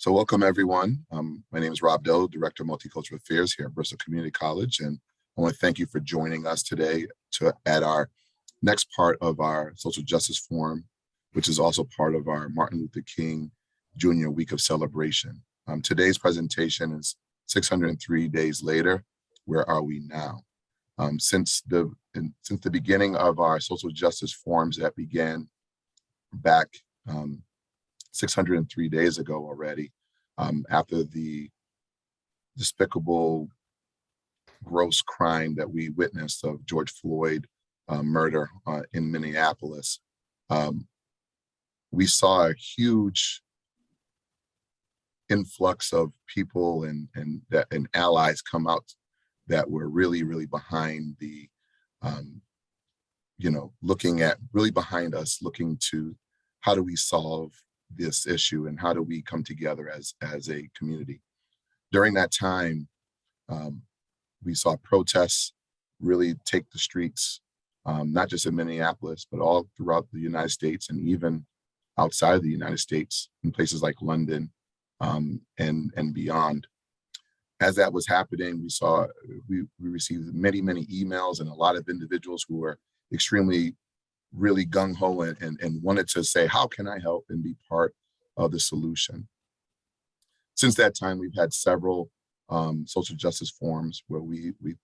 So welcome everyone. Um, my name is Rob Dill, Director of Multicultural Affairs here at Bristol Community College. And I want to thank you for joining us today to at our next part of our Social Justice Forum, which is also part of our Martin Luther King Jr. Week of Celebration. Um, today's presentation is 603 days later, where are we now? Um, since the in, since the beginning of our social justice forums that began back um, 603 days ago already, um, after the despicable, gross crime that we witnessed of George Floyd uh, murder uh, in Minneapolis, um, we saw a huge influx of people and and that and allies come out that were really really behind the um, you know looking at really behind us looking to how do we solve this issue and how do we come together as as a community. During that time um, we saw protests really take the streets um, not just in minneapolis but all throughout the united states and even outside of the united states in places like london um, and and beyond. As that was happening we saw we, we received many many emails and a lot of individuals who were extremely really gung-ho and, and, and wanted to say, how can I help and be part of the solution? Since that time, we've had several um, social justice forums where we, we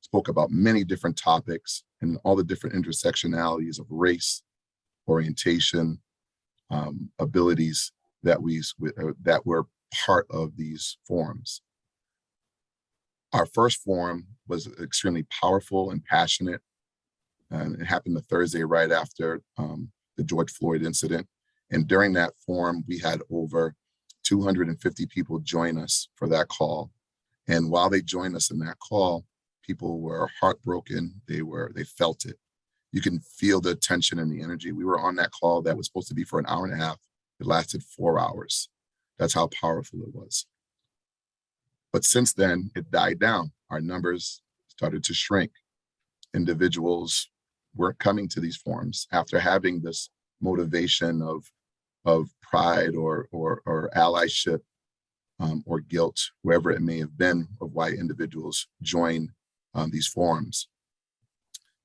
spoke about many different topics and all the different intersectionalities of race, orientation, um, abilities that we uh, that were part of these forums. Our first forum was extremely powerful and passionate and it happened the Thursday right after um, the George Floyd incident. And during that forum, we had over 250 people join us for that call. And while they joined us in that call, people were heartbroken. They were, they felt it. You can feel the tension and the energy. We were on that call that was supposed to be for an hour and a half. It lasted four hours. That's how powerful it was. But since then, it died down. Our numbers started to shrink. Individuals we're coming to these forums after having this motivation of of pride or or, or allyship um, or guilt, wherever it may have been, of why individuals join um, these forums.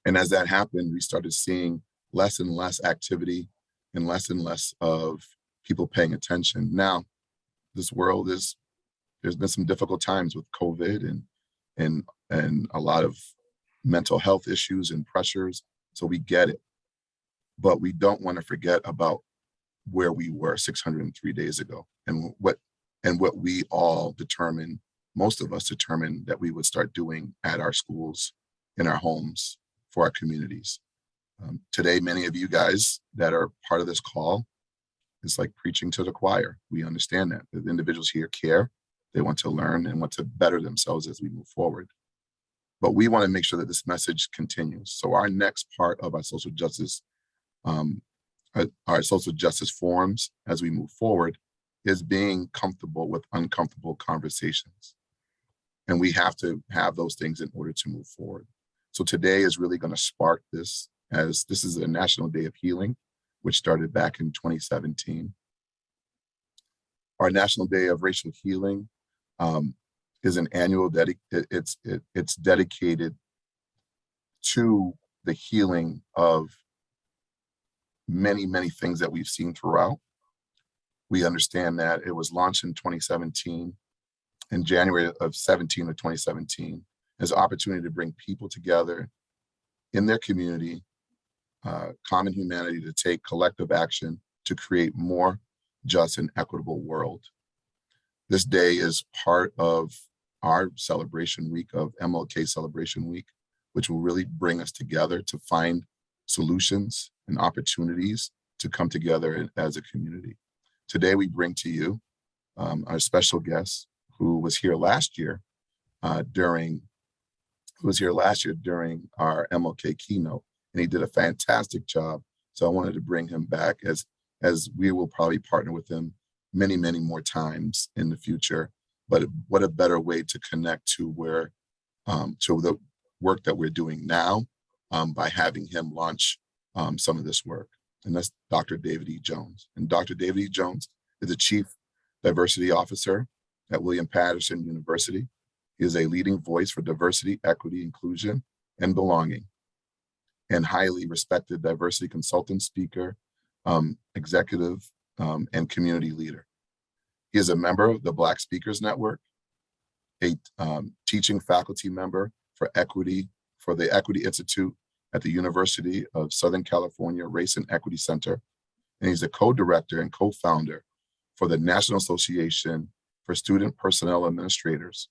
And as that happened, we started seeing less and less activity and less and less of people paying attention. Now, this world is, there's been some difficult times with COVID and, and, and a lot of mental health issues and pressures so we get it. But we don't want to forget about where we were 603 days ago and what and what we all determined, most of us determined that we would start doing at our schools, in our homes, for our communities. Um, today, many of you guys that are part of this call, it's like preaching to the choir. We understand that the individuals here care, they want to learn and want to better themselves as we move forward but we want to make sure that this message continues. So our next part of our social justice, um, uh, our social justice forums as we move forward is being comfortable with uncomfortable conversations. And we have to have those things in order to move forward. So today is really going to spark this as this is a National Day of Healing, which started back in 2017. Our National Day of Racial Healing um, is an annual dedic it's it, it's dedicated to the healing of many many things that we've seen throughout. We understand that it was launched in 2017 in january of 17 of 2017 as an opportunity to bring people together in their community uh, common humanity to take collective action to create more just and equitable world. This day is part of our celebration week of MLK Celebration Week, which will really bring us together to find solutions and opportunities to come together as a community. Today, we bring to you um, our special guest who was here last year uh, during, who was here last year during our MLK keynote, and he did a fantastic job. So I wanted to bring him back as, as we will probably partner with him many, many more times in the future but what a better way to connect to where um, to the work that we're doing now um, by having him launch um, some of this work. And that's Dr. David E. Jones. And Dr. David E. Jones is the chief diversity officer at William Paterson University. He is a leading voice for diversity, equity, inclusion, and belonging, and highly respected diversity consultant, speaker, um, executive, um, and community leader. He is a member of the Black Speakers Network, a um, teaching faculty member for equity for the Equity Institute at the University of Southern California Race and Equity Center. And he's a co-director and co-founder for the National Association for Student Personnel Administrators.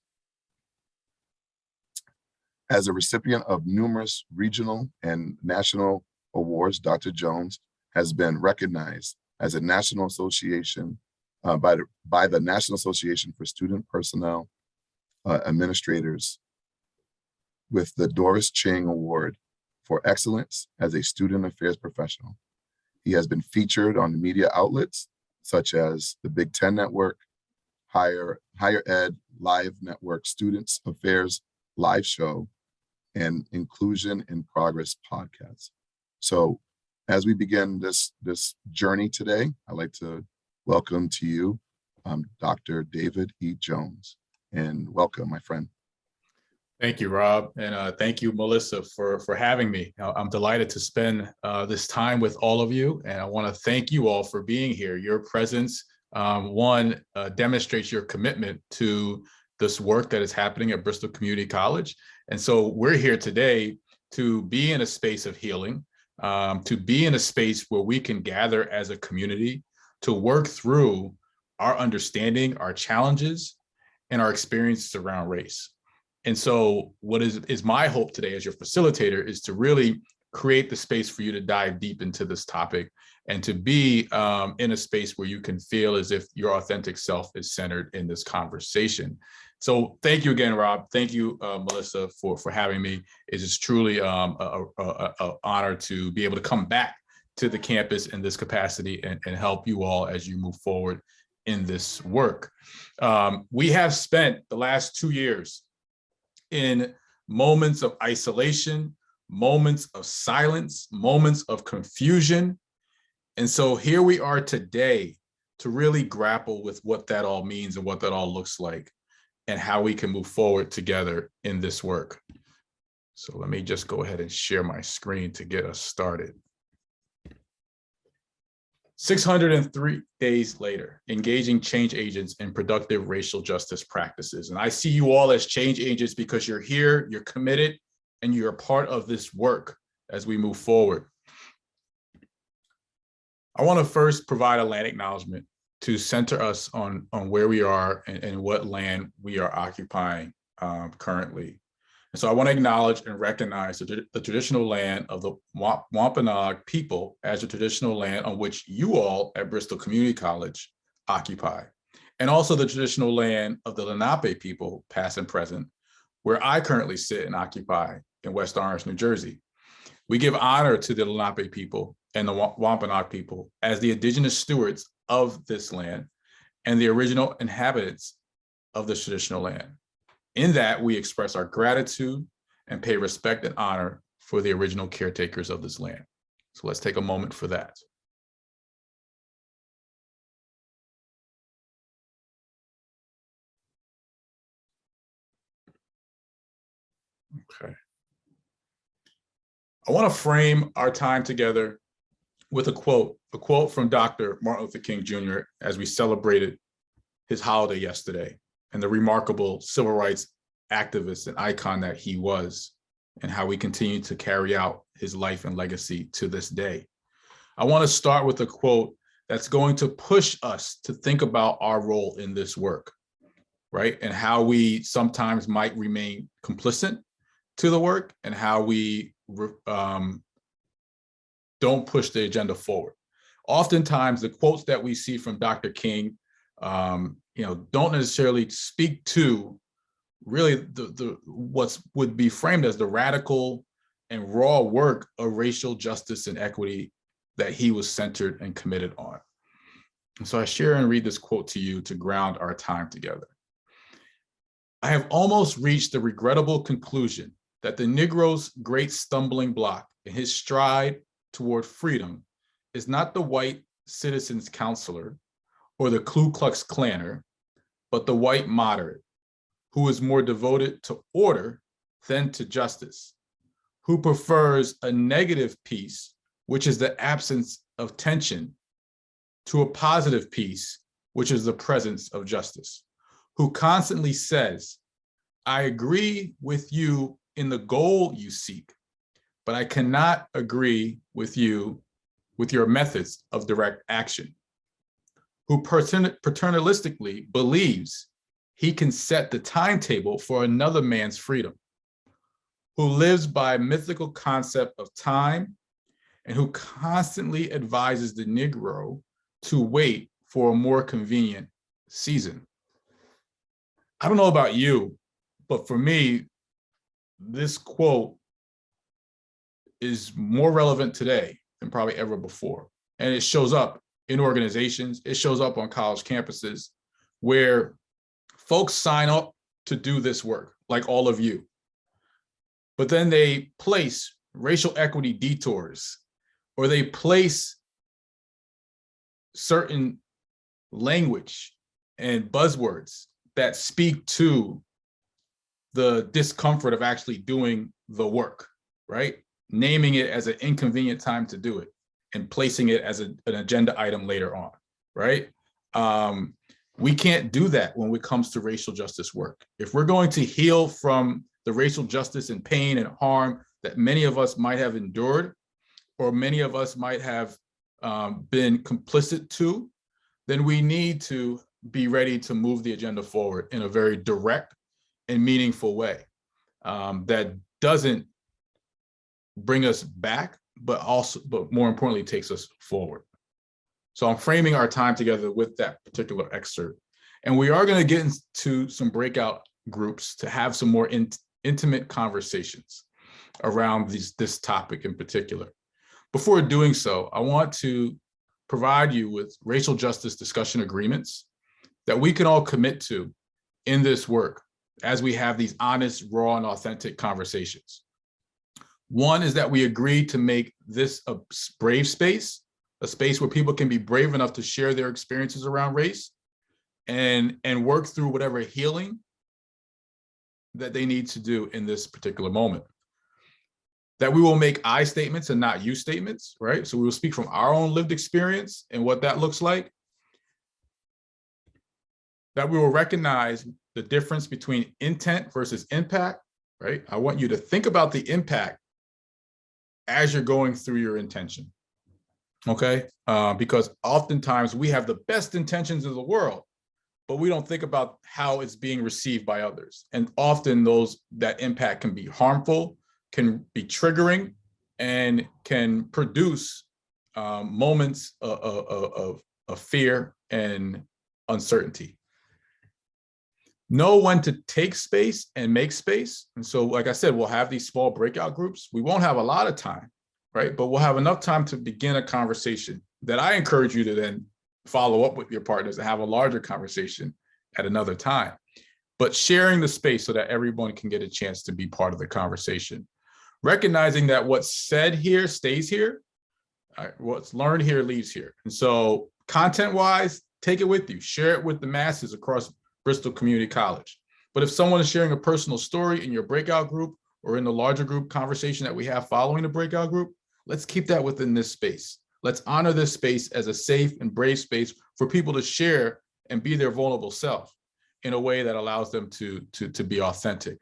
As a recipient of numerous regional and national awards, Dr. Jones has been recognized as a National Association uh, by, the, by the National Association for Student Personnel uh, Administrators with the Doris Ching Award for Excellence as a Student Affairs Professional. He has been featured on media outlets such as the Big Ten Network, Higher, Higher Ed Live Network Students Affairs Live Show, and Inclusion in Progress podcast. So as we begin this, this journey today, I'd like to welcome to you um, Dr. David E. Jones. And welcome, my friend. Thank you, Rob, and uh, thank you, Melissa, for for having me. I'm delighted to spend uh, this time with all of you, and I want to thank you all for being here. Your presence, um, one, uh, demonstrates your commitment to this work that is happening at Bristol Community College, and so we're here today to be in a space of healing, um, to be in a space where we can gather as a community to work through our understanding, our challenges, and our experiences around race. And so what is, is my hope today as your facilitator is to really create the space for you to dive deep into this topic and to be um, in a space where you can feel as if your authentic self is centered in this conversation. So thank you again, Rob. Thank you, uh, Melissa, for, for having me. It is truly um, a, a, a, honor to be able to come back to the campus in this capacity and, and help you all as you move forward in this work. Um, we have spent the last two years in moments of isolation, moments of silence, moments of confusion. And so here we are today to really grapple with what that all means and what that all looks like and how we can move forward together in this work. So let me just go ahead and share my screen to get us started. 603 days later, engaging change agents in productive racial justice practices. And I see you all as change agents because you're here, you're committed, and you're a part of this work as we move forward. I want to first provide a land acknowledgement to center us on, on where we are and, and what land we are occupying um, currently. And so I want to acknowledge and recognize the, the traditional land of the Wampanoag people as the traditional land on which you all at Bristol Community College occupy, and also the traditional land of the Lenape people, past and present, where I currently sit and occupy in West Orange, New Jersey. We give honor to the Lenape people and the Wampanoag people as the indigenous stewards of this land and the original inhabitants of this traditional land. In that, we express our gratitude and pay respect and honor for the original caretakers of this land. So let's take a moment for that. Okay. I want to frame our time together with a quote, a quote from Dr. Martin Luther King Jr. as we celebrated his holiday yesterday and the remarkable civil rights activist and icon that he was and how we continue to carry out his life and legacy to this day. I want to start with a quote that's going to push us to think about our role in this work, right? And how we sometimes might remain complicit to the work and how we um, don't push the agenda forward. Oftentimes the quotes that we see from Dr. King um, you know, don't necessarily speak to really the, the what's would be framed as the radical and raw work of racial justice and equity that he was centered and committed on. And so I share and read this quote to you to ground our time together. I have almost reached the regrettable conclusion that the Negro's great stumbling block in his stride toward freedom is not the white citizen's counselor or the Ku Klux Klanner, but the white moderate, who is more devoted to order than to justice, who prefers a negative peace, which is the absence of tension, to a positive peace, which is the presence of justice, who constantly says, I agree with you in the goal you seek, but I cannot agree with you with your methods of direct action, who patern- paternalistically believes he can set the timetable for another man's freedom, who lives by a mythical concept of time, and who constantly advises the Negro to wait for a more convenient season. I don't know about you, but for me, this quote is more relevant today than probably ever before. And it shows up in organizations, it shows up on college campuses where folks sign up to do this work, like all of you. But then they place racial equity detours, or they place certain language and buzzwords that speak to the discomfort of actually doing the work, right? Naming it as an inconvenient time to do it and placing it as a, an agenda item later on, right? Um, we can't do that when it comes to racial justice work. If we're going to heal from the racial justice and pain and harm that many of us might have endured, or many of us might have um, been complicit to, then we need to be ready to move the agenda forward in a very direct and meaningful way um, that doesn't bring us back, but also, but more importantly, takes us forward. So I'm framing our time together with that particular excerpt. And we are going to get into some breakout groups to have some more in, intimate conversations around these, this topic in particular. Before doing so, I want to provide you with racial justice discussion agreements that we can all commit to in this work as we have these honest, raw, and authentic conversations. One is that we agree to make this a brave space, a space where people can be brave enough to share their experiences around race and, and work through whatever healing that they need to do in this particular moment. That we will make I statements and not you statements, right? So we will speak from our own lived experience and what that looks like. That we will recognize the difference between intent versus impact, right? I want you to think about the impact as you're going through your intention, okay? Uh, because oftentimes we have the best intentions in the world, but we don't think about how it's being received by others. And often those that impact can be harmful, can be triggering, and can produce um, moments of, of, of, of fear and uncertainty know when to take space and make space. And so, like I said, we'll have these small breakout groups. We won't have a lot of time, right? But we'll have enough time to begin a conversation that I encourage you to then follow up with your partners and have a larger conversation at another time. But sharing the space so that everyone can get a chance to be part of the conversation. Recognizing that what's said here stays here, right? what's learned here leaves here. And so content wise, take it with you, share it with the masses across Bristol Community College. But if someone is sharing a personal story in your breakout group or in the larger group conversation that we have following the breakout group, let's keep that within this space. Let's honor this space as a safe and brave space for people to share and be their vulnerable self in a way that allows them to, to, to be authentic.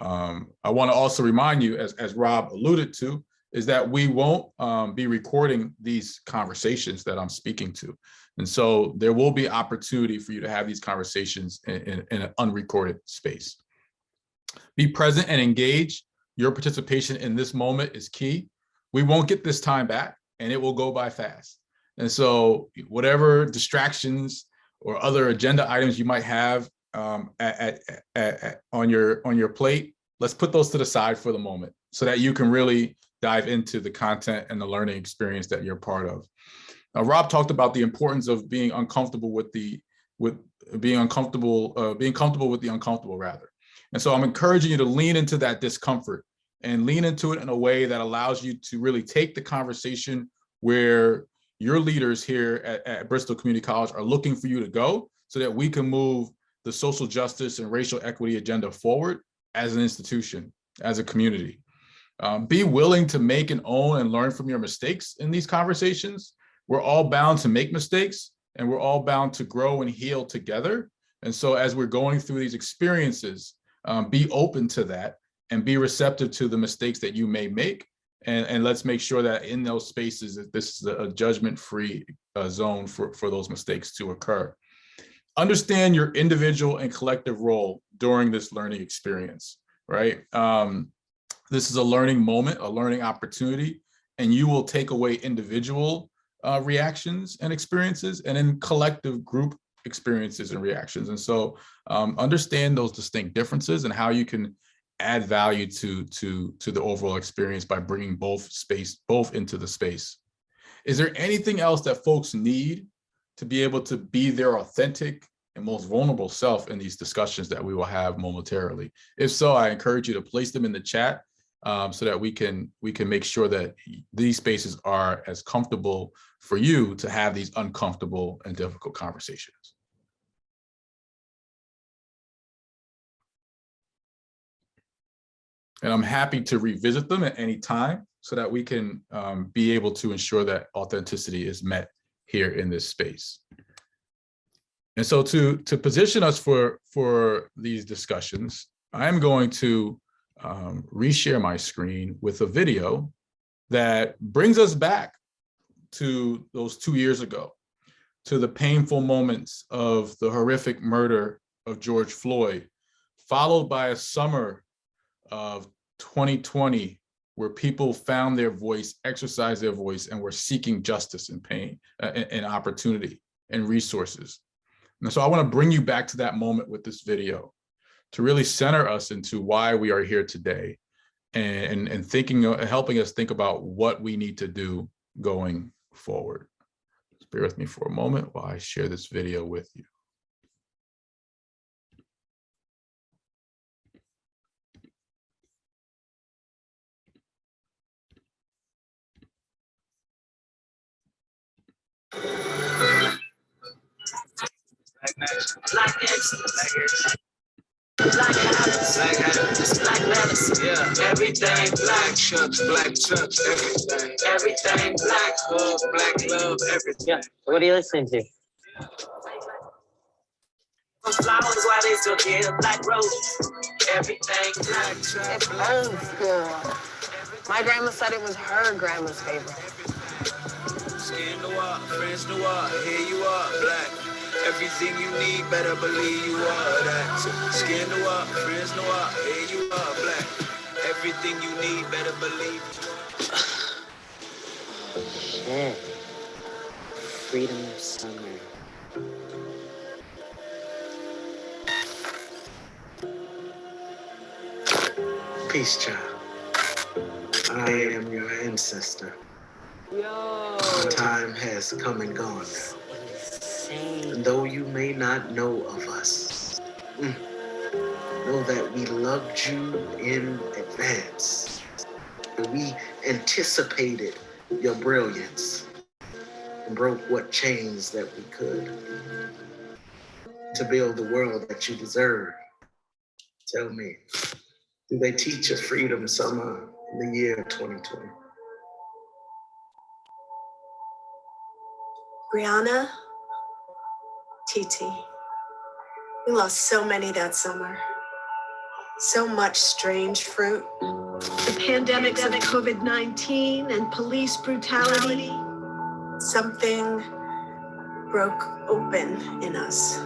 Um, I want to also remind you, as, as Rob alluded to, is that we won't um, be recording these conversations that I'm speaking to. And so there will be opportunity for you to have these conversations in, in, in, an unrecorded space. Be present and engage. Your participation in this moment is key. We won't get this time back and it will go by fast. And so whatever distractions or other agenda items you might have um, at, at, at, on, your, on your plate, let's put those to the side for the moment so that you can really dive into the content and the learning experience that you're part of. Now, Rob talked about the importance of being uncomfortable with the with being uncomfortable, uh, being comfortable with the uncomfortable rather. And so I'm encouraging you to lean into that discomfort and lean into it in a way that allows you to really take the conversation where your leaders here at, at Bristol Community College are looking for you to go so that we can move the social justice and racial equity agenda forward as an institution, as a community. Um, be willing to make and own and learn from your mistakes in these conversations. We're all bound to make mistakes and we're all bound to grow and heal together. And so as we're going through these experiences, um, be open to that and be receptive to the mistakes that you may make. And, and let's make sure that in those spaces, that this is a judgment-free uh, zone for, for those mistakes to occur. Understand your individual and collective role during this learning experience, right? Um, this is a learning moment, a learning opportunity, and you will take away individual uh, reactions and experiences and in collective group experiences and reactions. And so um, understand those distinct differences and how you can add value to, to, to the overall experience by bringing both space, both into the space. Is there anything else that folks need to be able to be their authentic and most vulnerable self in these discussions that we will have momentarily? If so, I encourage you to place them in the chat um, so that we can we can make sure that these spaces are as comfortable for you to have these uncomfortable and difficult conversations. And I'm happy to revisit them at any time so that we can um, be able to ensure that authenticity is met here in this space. And so to, to position us for, for these discussions, I'm going to um, reshare my screen with a video that brings us back to those two years ago, to the painful moments of the horrific murder of George Floyd, followed by a summer of 2020 where people found their voice, exercised their voice, and were seeking justice and pain uh, and, opportunity and resources. And so I want to bring you back to that moment with this video to really center us into why we are here today and, and, and thinking, helping us think about what we need to do going forward. Just bear with me for a moment while I share this video with you. Habits, black habits, black letters, yeah. Everything black, chucks, black chucks, everything. Everything black, hug, black love, everything. Yeah. What are you listening to? Flowers while they still give black roses. Everything black, chucks, It black. burns good. My grandma said it was her grandma's favorite. Skin noir, French noir, here you are, black. Everything you need, better believe you are that. Skin noir, French noir, here you are, black. Everything you need, better believe you are. Shit. Freedom Summer. Peace, child. I am your ancestor. Yo. My time has come and gone now. Though you may not know of us, mm, know that we loved you in advance. We anticipated your brilliance and broke what chains that we could to build the world that you deserve. Tell me, do they teach a freedom summer in the year 2020? Breonna, Titi, we lost so many that summer. So much strange fruit. the pandemics of COVID-19 and police brutality. Something broke open in us.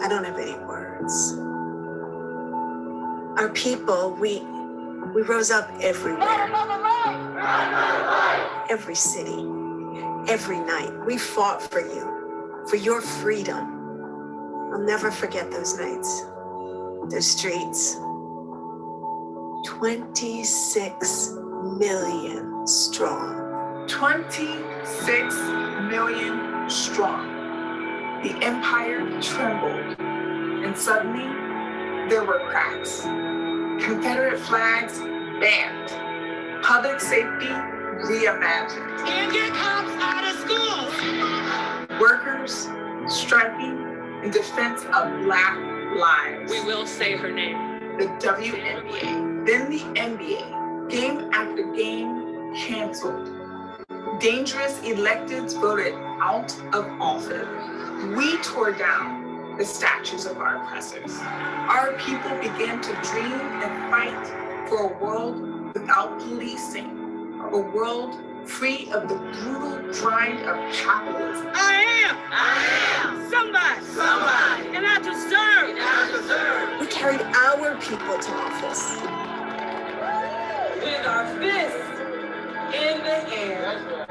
I don't have any words. Our people, we we rose up everywhere. Every city, every night. We fought for you, for your freedom. I'll never forget those nights. Those streets. 26 million strong. 26 million strong. The empire trembled, and suddenly there were cracks. Confederate flags banned. Public safety reimagined. Can't get workers striking in defense of Black lives. We will say her name. the WNBA, then the NBA, game after game canceled. Dangerous electeds voted out of office. We tore down the statues of our oppressors. Our people began to dream and fight for a world without policing, a world free of the brutal grind of capitalism. I am. I am. Somebody. Somebody. And I deserve. And I deserve. We carried our people to office. With our fists in the air.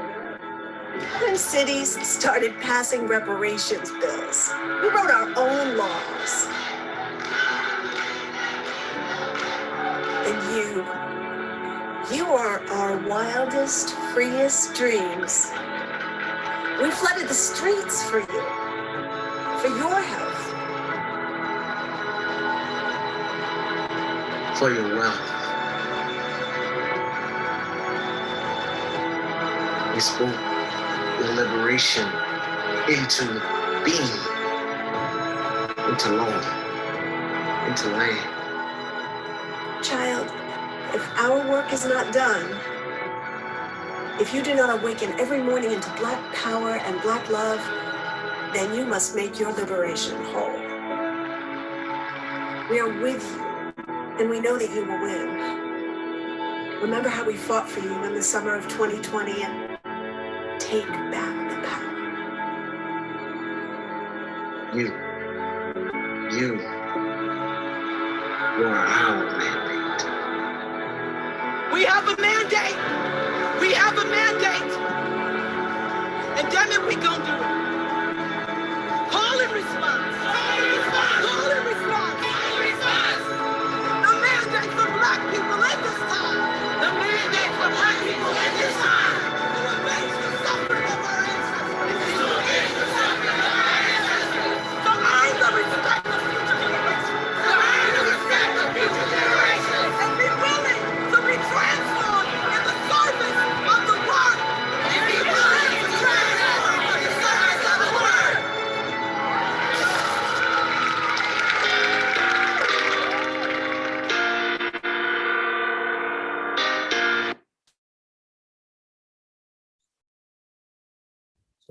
When cities started passing reparations bills, we wrote our own laws. You are our wildest, freest dreams. We flooded the streets for you, for your health. for your wealth. We spoke your liberation into being, into law, into land. Child, if our work is not done, if you do not awaken every morning into Black power and Black love, then you must make your liberation whole. We are with you, and we know that you will win. Remember how we fought for you in the summer of 2020 and take back the power. You, you, you are our mandate. We have a mandate. We have a mandate. And damn it, we gonna do it. Call and response.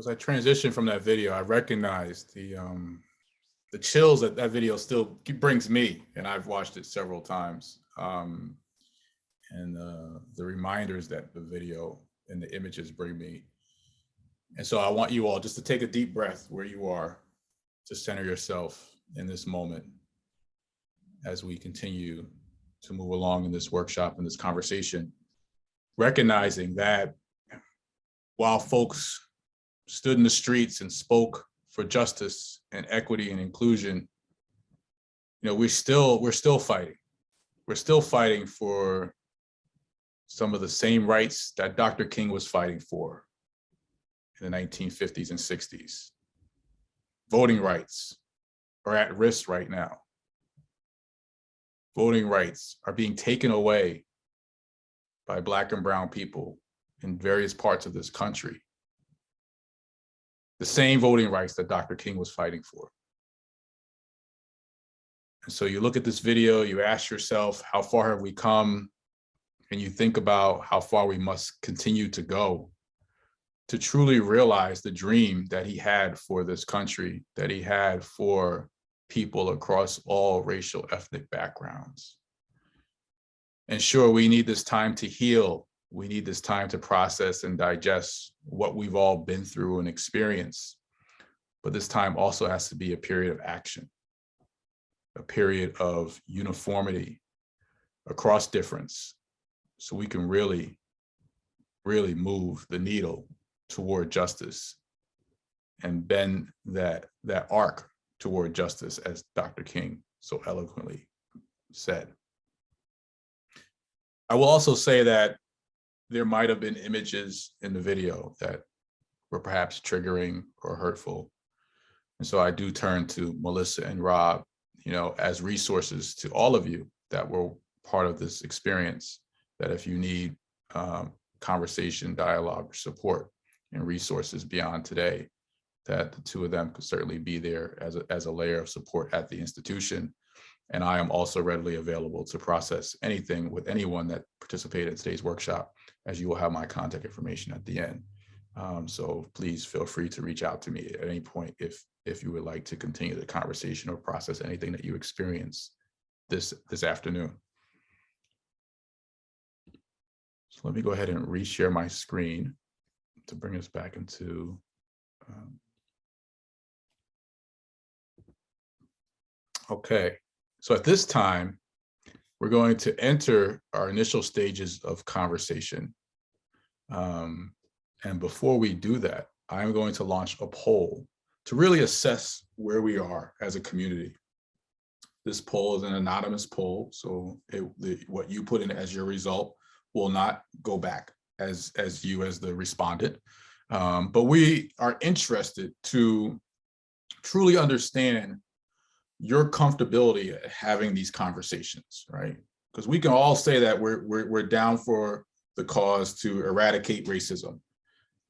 As I transition from that video, I recognized the um, the chills that that video still brings me, and I've watched it several times. Um, and uh, the reminders that the video and the images bring me. And so I want you all just to take a deep breath where you are, to center yourself in this moment as we continue to move along in this workshop and this conversation, recognizing that while folks stood in the streets and spoke for justice and equity and inclusion, you know, we're still, we're still fighting. We're still fighting for some of the same rights that Dr. King was fighting for in the 1950s and 60s. Voting rights are at risk right now. Voting rights are being taken away by Black and Brown people in various parts of this country the same voting rights that Dr. King was fighting for. And so you look at this video, you ask yourself, how far have we come? And you think about how far we must continue to go to truly realize the dream that he had for this country, that he had for people across all racial ethnic backgrounds. And sure, we need this time to heal we need this time to process and digest what we've all been through and experienced. But this time also has to be a period of action, a period of uniformity across difference. So we can really, really move the needle toward justice and bend that, that arc toward justice, as Dr. King so eloquently said. I will also say that there might have been images in the video that were perhaps triggering or hurtful. And so I do turn to Melissa and Rob, you know, as resources to all of you that were part of this experience, that if you need um, conversation, dialogue, support, and resources beyond today, that the two of them could certainly be there as a, as a layer of support at the institution. And I am also readily available to process anything with anyone that participated in today's workshop, as you will have my contact information at the end. Um, so please feel free to reach out to me at any point if if you would like to continue the conversation or process anything that you experience this this afternoon. So let me go ahead and reshare my screen to bring us back into um, Okay, so at this time, we're going to enter our initial stages of conversation. Um, and before we do that, I'm going to launch a poll to really assess where we are as a community. This poll is an anonymous poll, so it, the, what you put in as your result will not go back as, as you as the respondent. Um, but we are interested to truly understand your comfortability at having these conversations, right? Because we can all say that we're, we're, we're down for the cause to eradicate racism.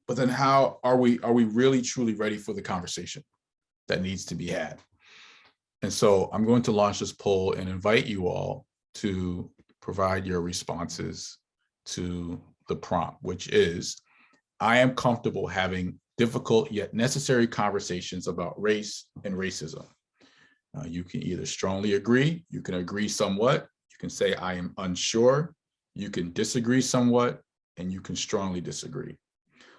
But then how are we, are we really truly ready for the conversation that needs to be had? And so I'm going to launch this poll and invite you all to provide your responses to the prompt, which is, I am comfortable having difficult yet necessary conversations about race and racism. Uh, you can either strongly agree, you can agree somewhat, you can say I am unsure, you can disagree somewhat, and you can strongly disagree.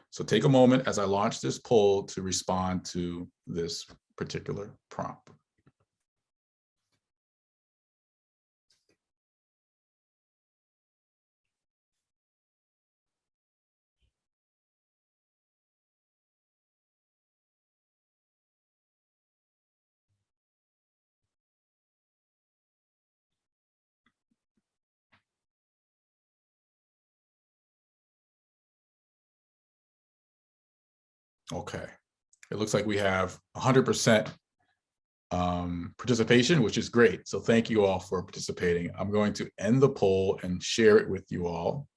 So take a moment as I launch this poll to respond to this particular prompt. Okay, it looks like we have 100% um, participation, which is great. So thank you all for participating. I'm going to end the poll and share it with you all.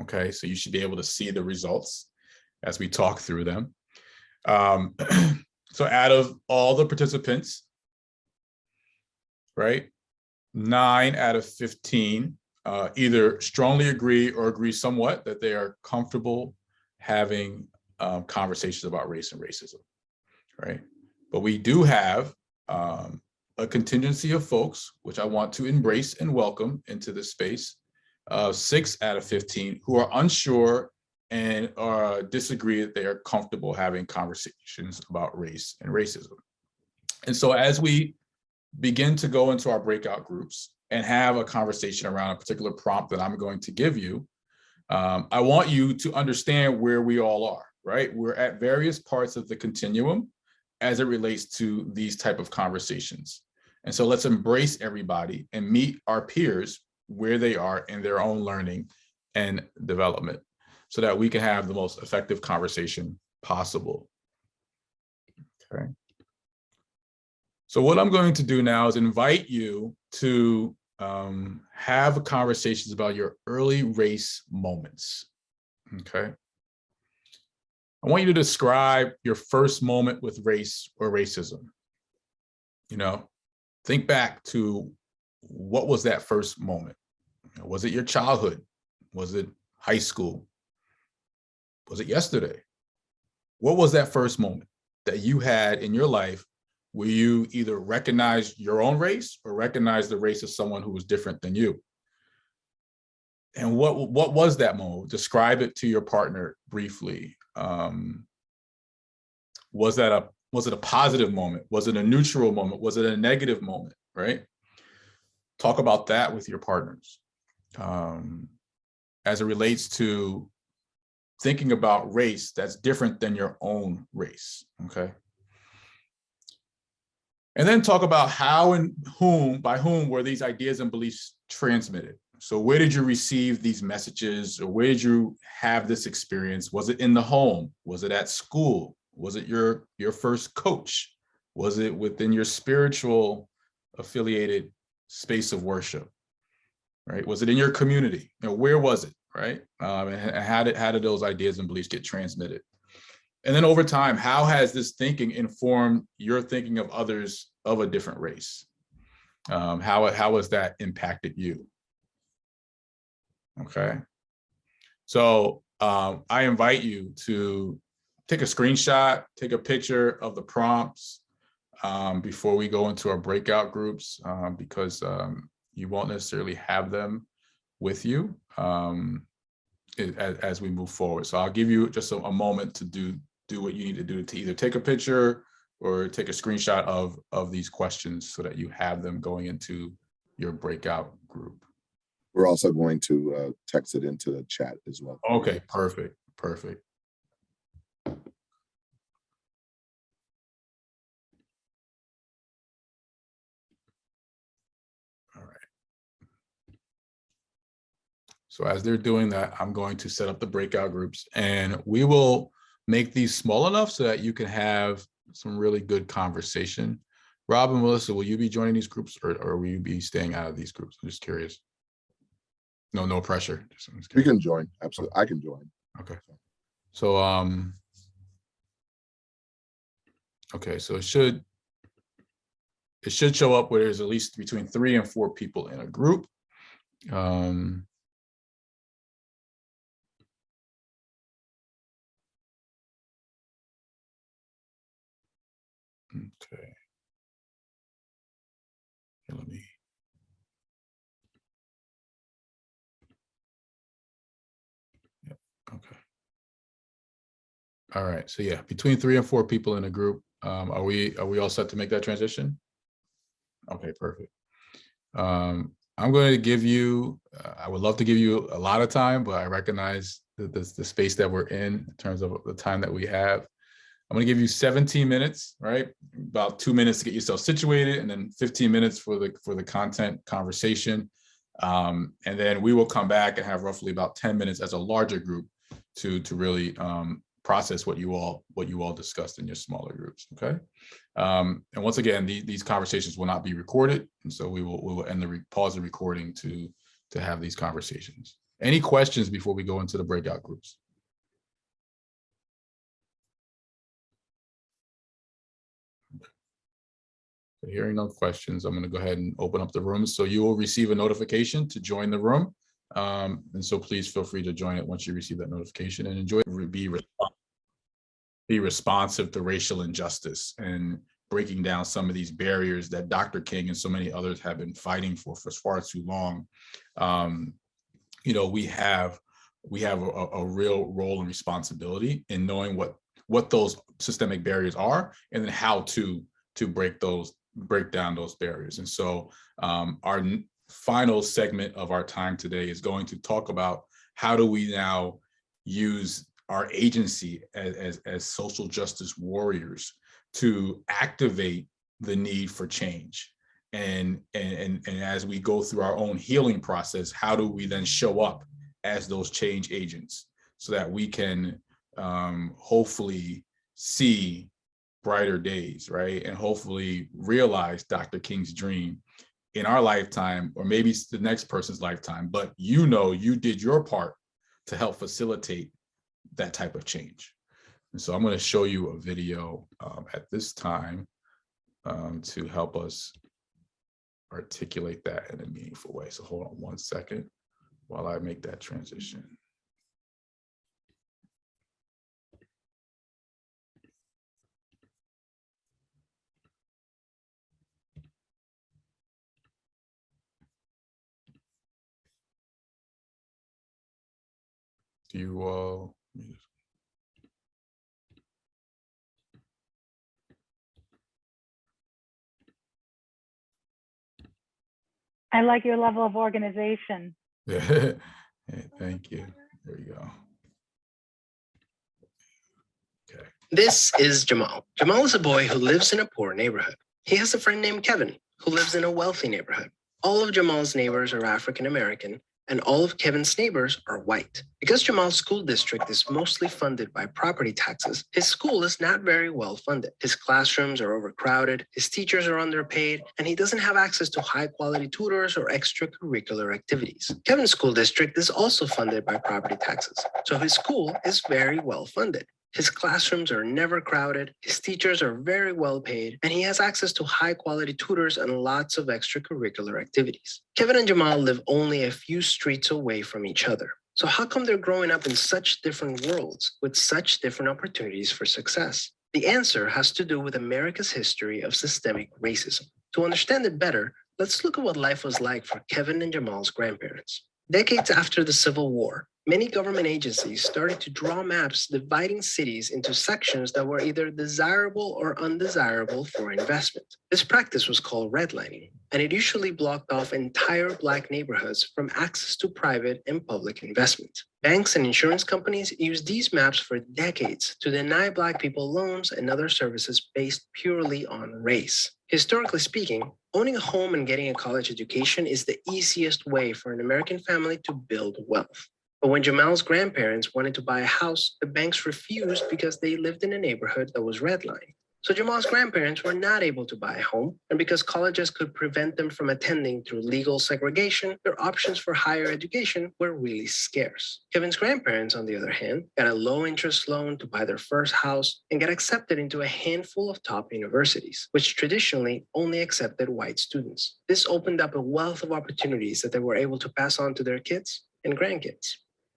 Okay, so you should be able to see the results as we talk through them. Um, so out of all the participants, right, nine out of 15 uh, either strongly agree or agree somewhat that they are comfortable having um, conversations about race and racism, right? But we do have um, a contingency of folks, which I want to embrace and welcome into this space, uh, six out of 15 who are unsure and uh, disagree that they are comfortable having conversations about race and racism. And so as we begin to go into our breakout groups and have a conversation around a particular prompt that I'm going to give you, um, I want you to understand where we all are, right? We're at various parts of the continuum as it relates to these type of conversations. And so let's embrace everybody and meet our peers where they are in their own learning and development so that we can have the most effective conversation possible. Okay. So what I'm going to do now is invite you to um, have conversations about your early race moments, okay? I want you to describe your first moment with race or racism. You know, think back to what was that first moment? Was it your childhood? Was it high school? Was it yesterday? What was that first moment that you had in your life where you either recognize your own race or recognize the race of someone who was different than you? And what, what was that moment? Describe it to your partner briefly. Um, was that a was it a positive moment? Was it a neutral moment? Was it a negative moment, right? Talk about that with your partners. Um, as it relates to thinking about race that's different than your own race, okay? And then talk about how and whom, by whom were these ideas and beliefs transmitted? So where did you receive these messages or where did you have this experience? Was it in the home? Was it at school? Was it your, your first coach? Was it within your spiritual affiliated space of worship? Right? Was it in your community? You know, where was it? Right? Um, and how did, how did those ideas and beliefs get transmitted? And then over time, how has this thinking informed your thinking of others of a different race? Um, how, how has that impacted you? Okay. So um, I invite you to take a screenshot, take a picture of the prompts um, before we go into our breakout groups, um, because um, you won't necessarily have them with you um, as, as we move forward. So I'll give you just a, a moment to do do what you need to do to either take a picture or take a screenshot of of these questions so that you have them going into your breakout group. We're also going to uh, text it into the chat as well. Okay, perfect, perfect. All right. So as they're doing that, I'm going to set up the breakout groups and we will make these small enough so that you can have some really good conversation. Rob and Melissa, will you be joining these groups or, or will you be staying out of these groups? I'm just curious. No, no pressure. Just- just We can join, absolutely. I can join. Okay. So, um, okay, so it should, it should show up where there's at least between three and four people in a group. Um, All right, so yeah, between three and four people in a group, um, are we, are we all set to make that transition? Okay, perfect. Um, I'm going to give you, uh, I would love to give you a lot of time, but I recognize the, the, the space that we're in, in terms of the time that we have. I'm gonna give you 17 minutes, right? About two minutes to get yourself situated and then 15 minutes for the, for the content conversation. Um, and then we will come back and have roughly about 10 minutes as a larger group to, to really um, process what you all, what you all discussed in your smaller groups, okay? Um, and once again, the, these conversations will not be recorded. And so we will, we will end the, re- pause the recording to, to have these conversations. Any questions before we go into the breakout groups? So Hearing no questions, I'm going to go ahead and open up the room. So you will receive a notification to join the room. Um, and so please feel free to join it once you receive that notification and enjoy, be, be responsive to racial injustice and breaking down some of these barriers that Dr. King and so many others have been fighting for for far too long. Um, you know, we have, we have a, a real role and responsibility in knowing what, what those systemic barriers are and then how to, to break those break down those barriers. And so um, our final segment of our time today is going to talk about how do we now use our agency as, as, as social justice warriors to activate the need for change. And, and, and, as we go through our own healing process, how do we then show up as those change agents so that we can um, hopefully see brighter days, right? And hopefully realize Dr. King's dream in our lifetime, or maybe the next person's lifetime, but you know you did your part to help facilitate that type of change. And so I'm going to show you a video um, at this time um, to help us articulate that in a meaningful way. So hold on one second while I make that transition. Do you all? let me just- I like your level of organization. Yeah, Hey, thank you. There you go. Okay. This is Jamal. Jamal is a boy who lives in a poor neighborhood. He has a friend named Kevin who lives in a wealthy neighborhood. All of Jamal's neighbors are African American and all of Kevin's neighbors are white. Because Jamal's school district is mostly funded by property taxes, his school is not very well funded. His classrooms are overcrowded, his teachers are underpaid, and he doesn't have access to high quality tutors or extracurricular activities. Kevin's school district is also funded by property taxes, so his school is very well funded. His classrooms are never crowded, his teachers are very well paid, and he has access to high quality tutors and lots of extracurricular activities. Kevin and Jamal live only a few streets away from each other. So how come they're growing up in such different worlds with such different opportunities for success? The answer has to do with America's history of systemic racism. To understand it better, let's look at what life was like for Kevin and Jamal's grandparents. Decades after the Civil War, many government agencies started to draw maps dividing cities into sections that were either desirable or undesirable for investment. This practice was called redlining, and it usually blocked off entire Black neighborhoods from access to private and public investment. Banks and insurance companies used these maps for decades to deny Black people loans and other services based purely on race. Historically speaking, owning a home and getting a college education is the easiest way for an American family to build wealth. But when Jamal's grandparents wanted to buy a house, the banks refused because they lived in a neighborhood that was redlined. So Jamal's grandparents were not able to buy a home, and because colleges could prevent them from attending through legal segregation, their options for higher education were really scarce. Kevin's grandparents, on the other hand, got a low interest loan to buy their first house and got accepted into a handful of top universities, which traditionally only accepted white students. This opened up a wealth of opportunities that they were able to pass on to their kids and grandkids.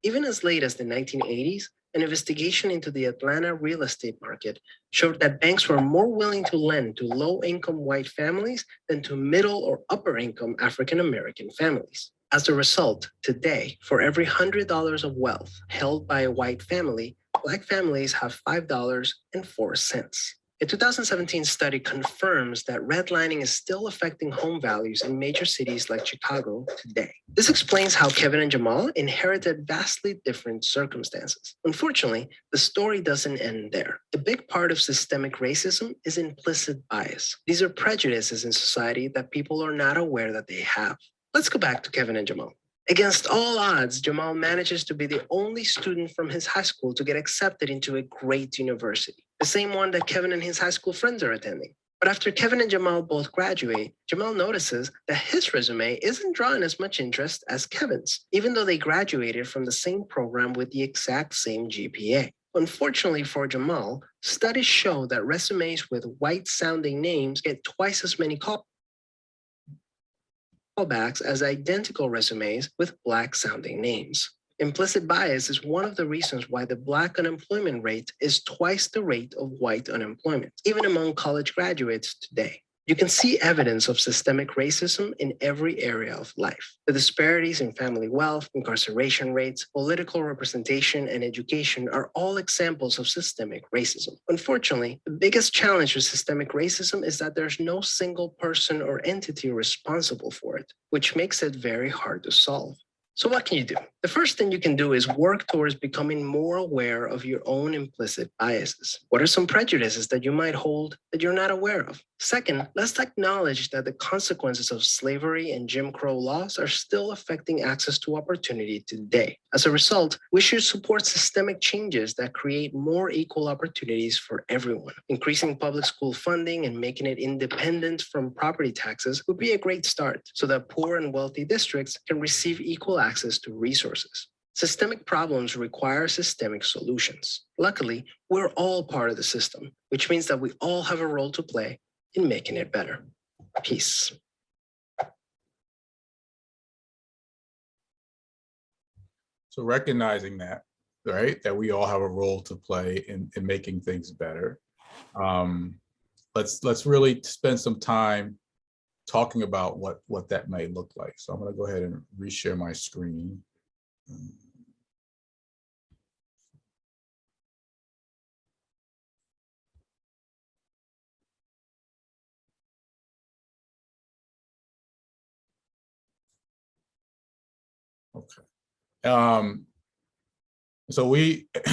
Even as late as the 1980s, an investigation into the Atlanta real estate market showed that banks were more willing to lend to low-income white families than to middle or upper-income African-American families. As a result, today, for every $100 of wealth held by a white family, Black families have $5.04. A 2017 study confirms that redlining is still affecting home values in major cities like Chicago today. This explains how Kevin and Jamal inherited vastly different circumstances. Unfortunately, the story doesn't end there. A big part of systemic racism is implicit bias. These are prejudices in society that people are not aware that they have. Let's go back to Kevin and Jamal. Against all odds, Jamal manages to be the only student from his high school to get accepted into a great university, the same one that Kevin and his high school friends are attending. But after Kevin and Jamal both graduate, Jamal notices that his resume isn't drawing as much interest as Kevin's, even though they graduated from the same program with the exact same GPA. Unfortunately for Jamal, studies show that resumes with white sounding names get twice as many calls callbacks as identical resumes with black sounding names. Implicit bias is one of the reasons why the black unemployment rate is twice the rate of white unemployment, even among college graduates today. You can see evidence of systemic racism in every area of life. The disparities in family wealth, incarceration rates, political representation, and education are all examples of systemic racism. Unfortunately, the biggest challenge with systemic racism is that there's no single person or entity responsible for it, which makes it very hard to solve. So what can you do? The first thing you can do is work towards becoming more aware of your own implicit biases. What are some prejudices that you might hold that you're not aware of? Second, let's acknowledge that the consequences of slavery and Jim Crow laws are still affecting access to opportunity today. As a result, we should support systemic changes that create more equal opportunities for everyone. Increasing public school funding and making it independent from property taxes would be a great start so that poor and wealthy districts can receive equal access to resources. Systemic problems require systemic solutions. Luckily, we're all part of the system, which means that we all have a role to play in making it better. Peace. So recognizing that, right, that we all have a role to play in, in making things better. Um, let's let's really spend some time talking about what what that may look like. So I'm going to go ahead and reshare my screen. Okay. Um, so we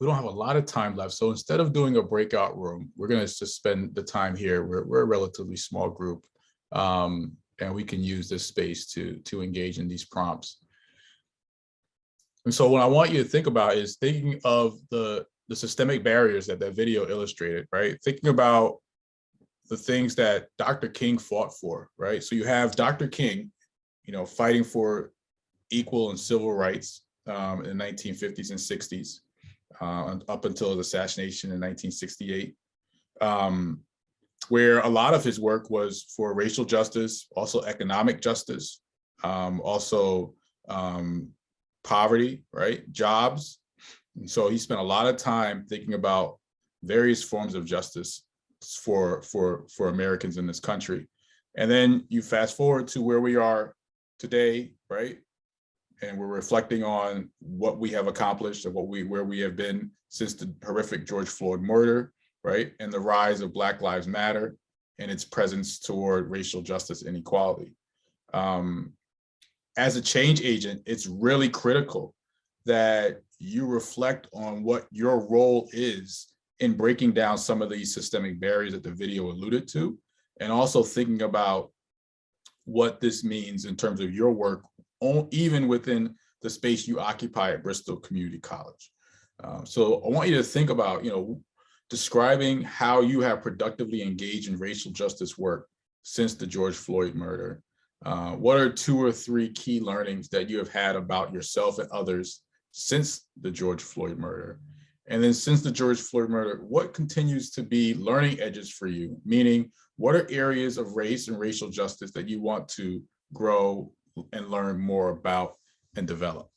we don't have a lot of time left. So instead of doing a breakout room, we're going to just spend the time here. We're, we're a relatively small group, um, and we can use this space to to engage in these prompts. And so what I want you to think about is thinking of the the systemic barriers that that video illustrated, right? Thinking about the things that Dr. King fought for, right? So you have Dr. King, you know, fighting for equal and civil rights um, in the 1950s and 60s. uh, up until his assassination in 1968, um, where a lot of his work was for racial justice, also economic justice, um, also um, poverty, right, jobs. And so he spent a lot of time thinking about various forms of justice for for for Americans in this country. And then you fast forward to where we are today, right? And we're reflecting on what we have accomplished and what we where we have been since the horrific George Floyd murder, right? And the rise of Black Lives Matter and its presence toward racial justice and equality. Um, as a change agent, it's really critical that you reflect on what your role is in breaking down some of these systemic barriers that the video alluded to, and also thinking about what this means in terms of your work, even within the space you occupy at Bristol Community College. Um, so I want you to think about, you know, describing how you have productively engaged in racial justice work since the George Floyd murder. Uh, what are two or three key learnings that you have had about yourself and others since the George Floyd murder? And then since the George Floyd murder, what continues to be learning edges for you? Meaning, what are areas of race and racial justice that you want to grow and learn more about and develop?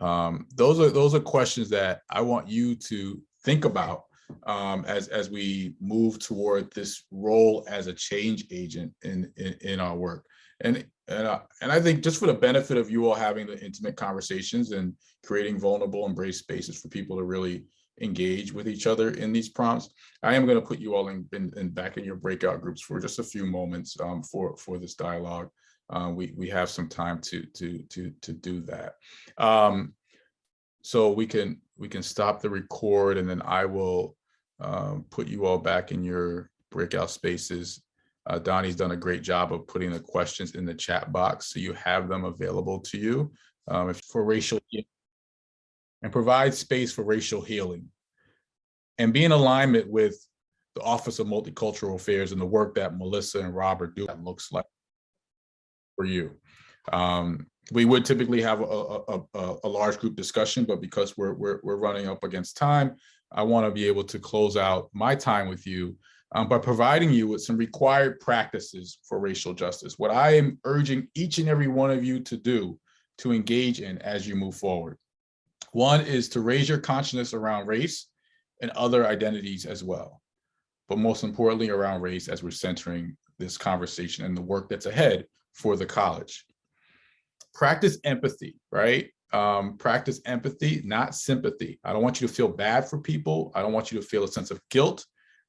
Um, those are those are questions that I want you to think about um, as as we move toward this role as a change agent in in, in our work. And and uh, and I think just for the benefit of you all having the intimate conversations and creating vulnerable embrace spaces for people to really engage with each other in these prompts. I am going to put you all in, in, in, back in your breakout groups for just a few moments um, for for this dialogue. Uh, we we have some time to to to to do that. Um, so we can we can stop the record and then I will um, put you all back in your breakout spaces. Uh, Donnie's done a great job of putting the questions in the chat box so you have them available to you um, for racial and provide space for racial healing and be in alignment with the Office of Multicultural Affairs and the work that Melissa and Robert do that looks like for you. Um, we would typically have a, a, a, a, large group discussion, but because we're, we're, we're running up against time, I want to be able to close out my time with you um, by providing you with some required practices for racial justice. What I am urging each and every one of you to do to engage in as you move forward. One is to raise your consciousness around race and other identities as well. But most importantly, around race as we're centering this conversation and the work that's ahead for the college. Practice empathy, right? Um, practice empathy, not sympathy. I don't want you to feel bad for people. I don't want you to feel a sense of guilt,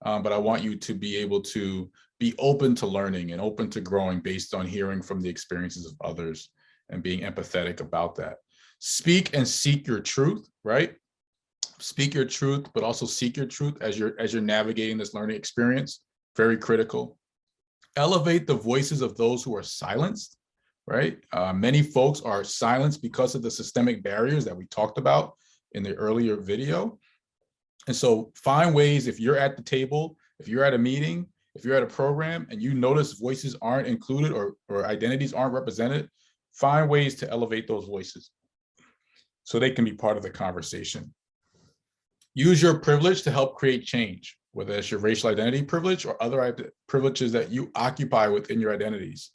um, but I want you to be able to be open to learning and open to growing based on hearing from the experiences of others and being empathetic about that speak and seek your truth, right? Speak your truth, but also seek your truth as you're as you're navigating this learning experience. Very critical. Elevate the voices of those who are silenced, right? Uh, many folks are silenced because of the systemic barriers that we talked about in the earlier video. And so find ways if you're at the table, if you're at a meeting, if you're at a program and you notice voices aren't included or, or identities aren't represented, find ways to elevate those voices so they can be part of the conversation. Use your privilege to help create change, whether it's your racial identity privilege or other privileges that you occupy within your identities.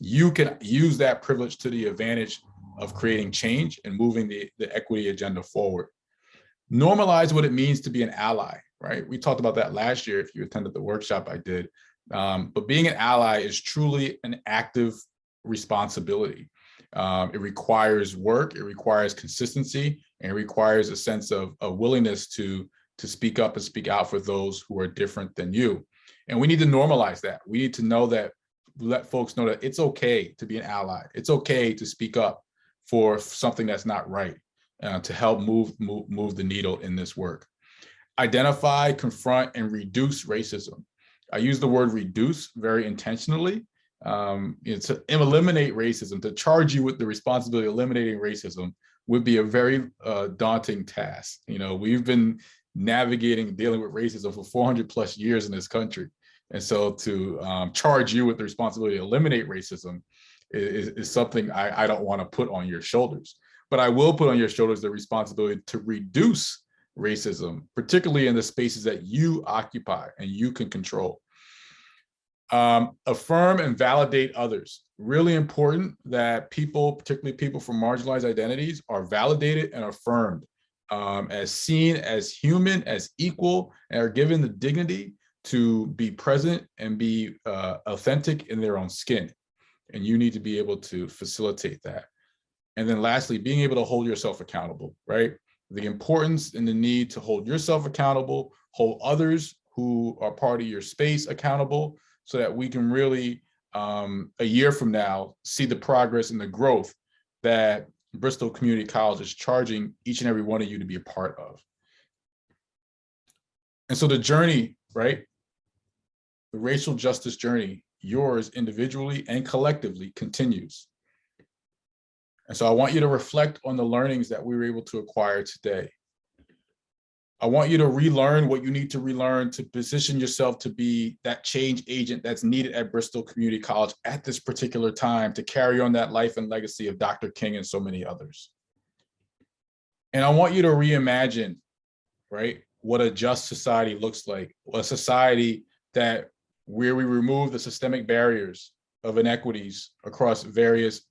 You can use that privilege to the advantage of creating change and moving the, the equity agenda forward. Normalize what it means to be an ally, right? We talked about that last year if you attended the workshop I did. Um, but being an ally is truly an active responsibility. Um, it requires work, it requires consistency, and it requires a sense of a willingness to, to speak up and speak out for those who are different than you. And we need to normalize that. We need to know that, let folks know that it's okay to be an ally. It's okay to speak up for something that's not right uh, to help move, move, move the needle in this work. Identify, confront, and reduce racism. I use the word reduce very intentionally um, you know, to eliminate racism, to charge you with the responsibility of eliminating racism would be a very uh, daunting task. You know, we've been navigating dealing with racism for 400 plus years in this country. And so to um, charge you with the responsibility to eliminate racism is, is something I, I don't want to put on your shoulders. But I will put on your shoulders the responsibility to reduce racism, particularly in the spaces that you occupy and you can control. Um, affirm and validate others. Really important that people, particularly people from marginalized identities, are validated and affirmed um, as seen as human, as equal, and are given the dignity to be present and be uh, authentic in their own skin. And you need to be able to facilitate that. And then lastly, being able to hold yourself accountable, right? The importance and the need to hold yourself accountable, hold others who are part of your space accountable so that we can really, um, a year from now, see the progress and the growth that Bristol Community College is charging each and every one of you to be a part of. And so the journey, right? The racial justice journey, yours individually and collectively continues. And so I want you to reflect on the learnings that we were able to acquire today. I want you to relearn what you need to relearn to position yourself to be that change agent that's needed at Bristol Community College at this particular time to carry on that life and legacy of Dr. King and so many others. And I want you to reimagine, right, what a just society looks like, a society that where we remove the systemic barriers of inequities across various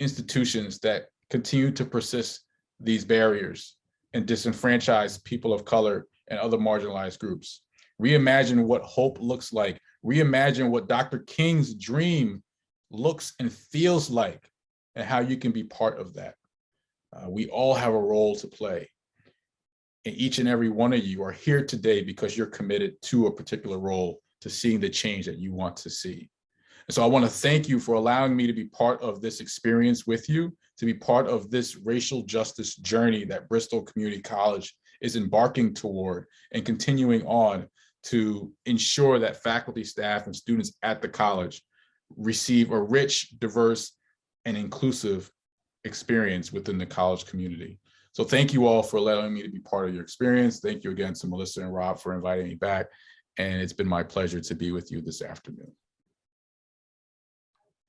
institutions that continue to persist these barriers and disenfranchise people of color and other marginalized groups. Reimagine what hope looks like. Reimagine what Dr. King's dream looks and feels like and how you can be part of that. Uh, we all have a role to play. And each and every one of you are here today because you're committed to a particular role to seeing the change that you want to see. And so I want to thank you for allowing me to be part of this experience with you, to be part of this racial justice journey that Bristol Community College is embarking toward and continuing on to ensure that faculty, staff, and students at the college receive a rich, diverse, and inclusive experience within the college community. So thank you all for allowing me to be part of your experience. Thank you again to Melissa and Rob for inviting me back. And it's been my pleasure to be with you this afternoon.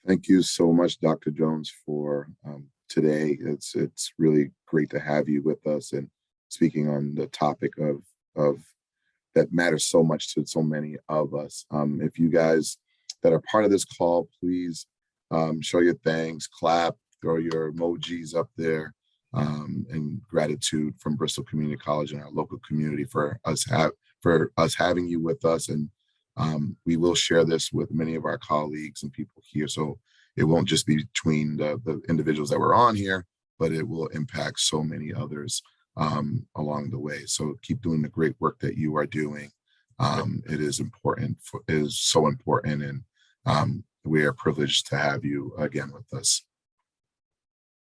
Thank you so much, Dr. Jones, for um, today. It's it's really great to have you with us and speaking on the topic of of that matters so much to so many of us. Um, if you guys that are part of this call, please um, show your thanks, clap, throw your emojis up there, um, and gratitude from Bristol Community College and our local community for us have for us having you with us and um, we will share this with many of our colleagues and people here. So it won't just be between the, the individuals that were on here, but it will impact so many others um, along the way. So keep doing the great work that you are doing. Um, it is important, for, is so important. And um, we are privileged to have you again with us.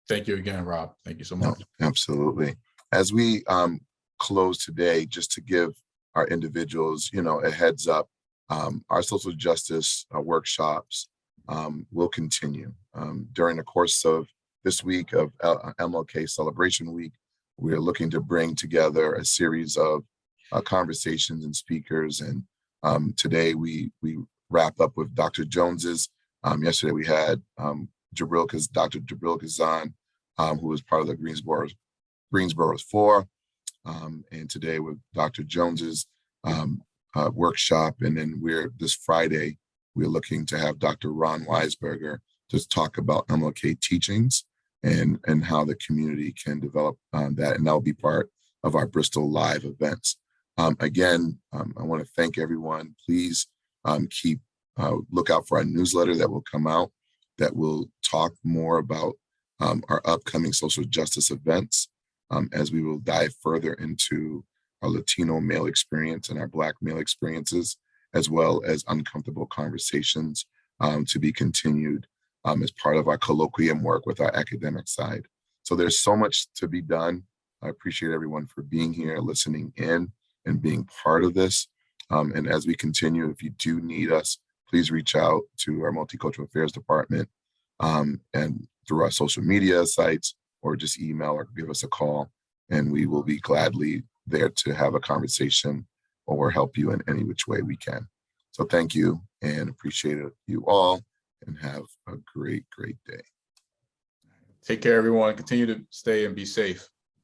Thank you again, Rob. Thank you so much. No, absolutely. As we um, close today, just to give our individuals, you know, a heads up. Um, our social justice uh, workshops um, will continue. Um, during the course of this week of uh, uh, L MLK Celebration Week, we're looking to bring together a series of uh, conversations and speakers. And um, today we, we wrap up with Dr. Jones's. Um, yesterday we had Jibreel, Dr. Jibreel Khazan, who was part of the Greensboro, Greensboro 4 um, and today with Dr. Jones's um, uh, workshop. And then we're this Friday, we're looking to have Dr. Ron Weisberger to talk about MLK teachings and, and how the community can develop um, that. And that'll be part of our Bristol Live events. Um, again, um, I wanna thank everyone. Please um, keep, uh, look out for our newsletter that will come out that will talk more about our upcoming social justice events um, as we will dive further into our Latino male experience and our Black male experiences, as well as uncomfortable conversations um, to be continued um, as part of our colloquium work with our academic side. So there's so much to be done. I appreciate everyone for being here, listening in, and being part of this. Um, and as we continue, if you do need us, please reach out to our Multicultural Affairs Department um, and through our social media sites, or just email or give us a call, and we will be gladly there to have a conversation or help you in any which way we can. So thank you and appreciate you all and have a great, great day. Take care, everyone. Continue to stay and be safe.